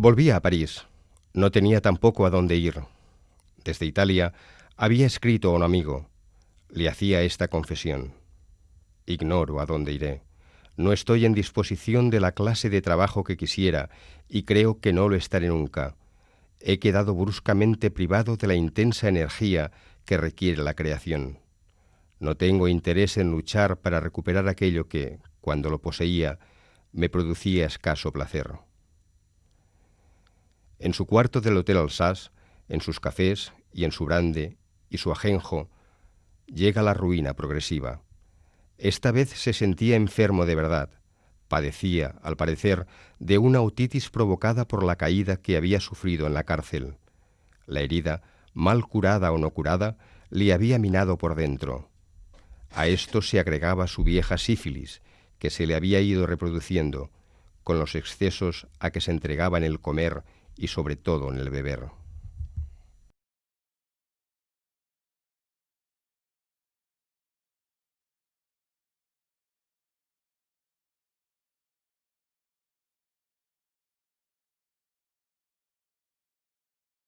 Volvía a París. No tenía tampoco a dónde ir. Desde Italia había escrito a un amigo. Le hacía esta confesión. Ignoro a dónde iré. No estoy en disposición de la clase de trabajo que quisiera y creo que no lo estaré nunca. He quedado bruscamente privado de la intensa energía que requiere la creación. No tengo interés en luchar para recuperar aquello que, cuando lo poseía, me producía escaso placer. En su cuarto del Hotel Alsace, en sus cafés y en su brande y su ajenjo, llega la ruina progresiva. Esta vez se sentía enfermo de verdad. Padecía, al parecer, de una otitis provocada por la caída que había sufrido en la cárcel. La herida, mal curada o no curada, le había minado por dentro. A esto se agregaba su vieja sífilis, que se le había ido reproduciendo, con los excesos a que se entregaba en el comer y sobre todo en el beber.